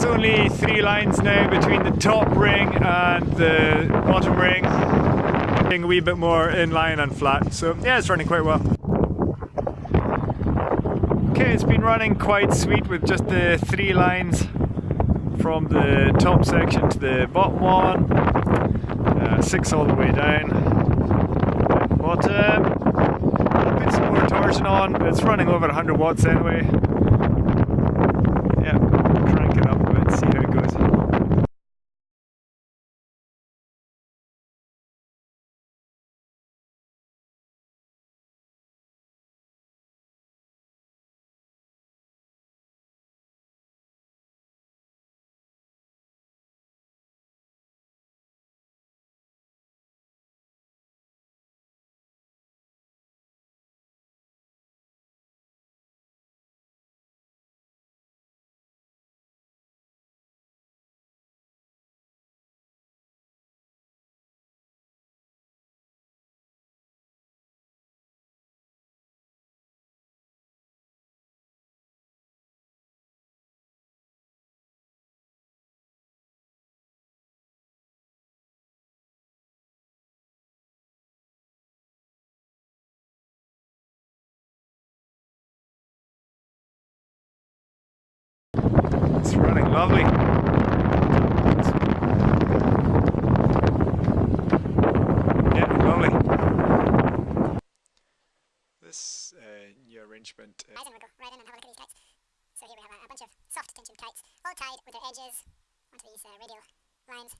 It's only three lines now between the top ring and the bottom ring. Being a wee bit more in line and flat, so yeah, it's running quite well. Okay, it's been running quite sweet with just the three lines from the top section to the bottom one, uh, six all the way down. Bottom, put some more torsion on, it's running over 100 watts anyway. It's running lovely. Yeah, lovely. This uh, new arrangement. Uh, Guys, and we'll go right in and have a look at these kites. So here we have a, a bunch of soft tension kites, all tied with their edges onto these uh, radial lines.